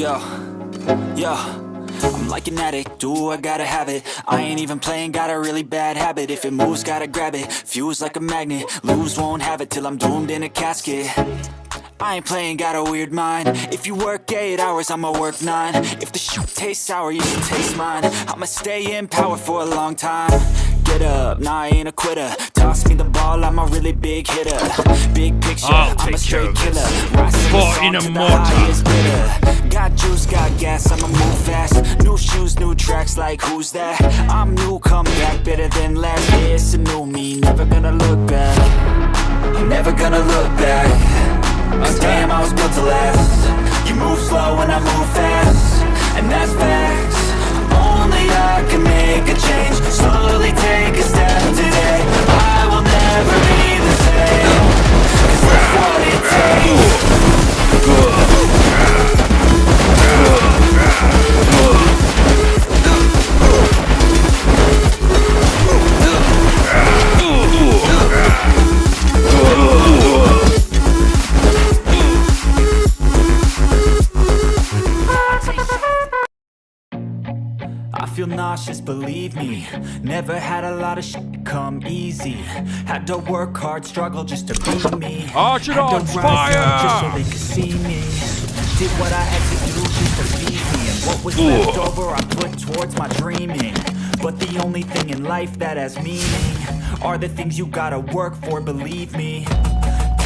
Yo, yo I'm like an addict, do I gotta have it? I ain't even playing, got a really bad habit. If it moves, gotta grab it, fuse like a magnet Lose, won't have it till I'm doomed in a casket. I ain't playing, got a weird mind. If you work 8 hours, I'ma work 9 If the shit tastes sour, you should taste mine. I'ma stay in power for a long time Get up, nah I ain't a quitter. Toss me the ball, I'm a really big hitter. Big picture, I'll I'm take a straight killer this. Rising the For song in a mortar. Got juice, got gas, I'ma move fast. New shoes, new tracks, like who's that? I'm new, come back, better than last Yeah, it's a new me, never gonna look back. I'm never gonna look back. Cause damn, I was built to last. You move slow and I move fast. And that's facts. Only I can make a change. Slowly believe me. Never had a lot of shit come easy. Had to work hard, struggle just to be me. Arch it on fire! Just so they could see me. Did what I had to do just to feed me. And what was left over I put towards my dreaming. But the only thing in life that has meaning Are the things you gotta work for, believe me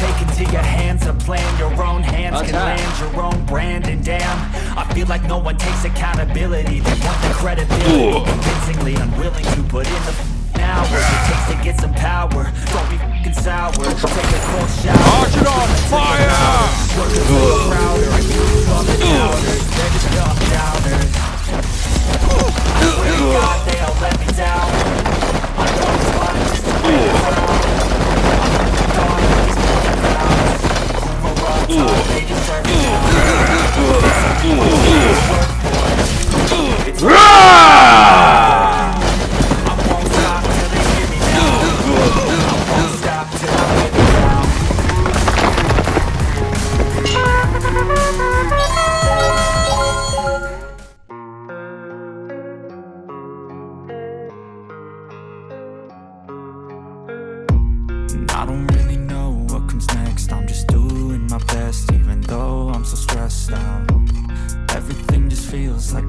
Take into your hands a plan. Your own hands can land your own brand. And damn, I feel like no one takes accountability. They want the credibility. Convincingly unwilling to put in the hours It takes to get some power. Don't be f***ing sour. Take a shower. Arch it on fire! Work a little prouder all the doubters They're just dumb downers I swear to God they all let me down I know it's fun just to be around I'm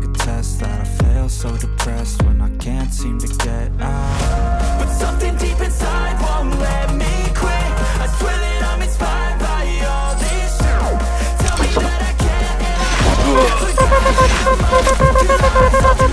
a test that I fail so depressed when I can't seem to get out. But something deep inside won't let me quit. I swear that I'm inspired by all this shit Tell me that I can't. And I won't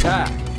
Attack!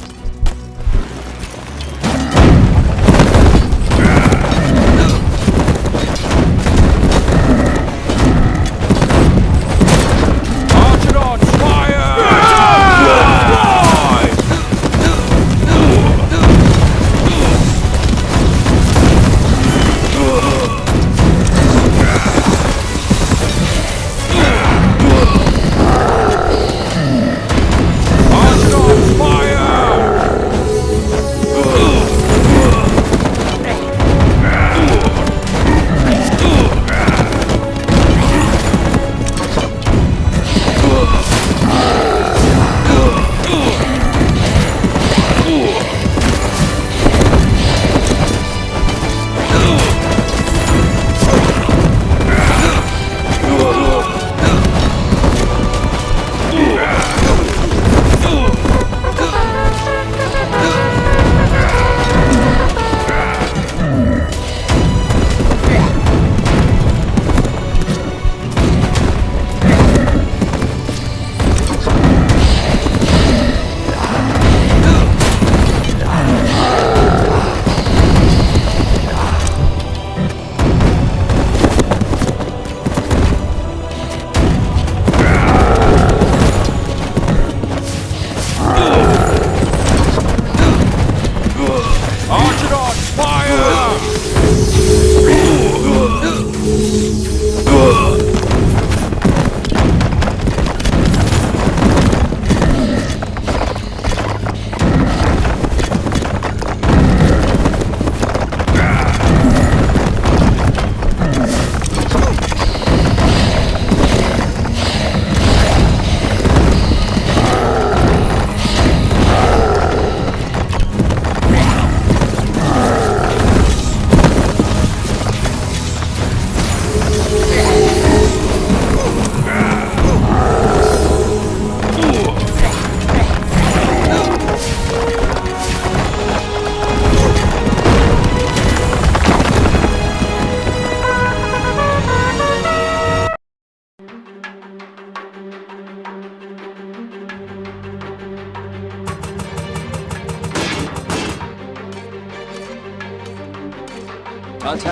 老七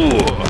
Louco!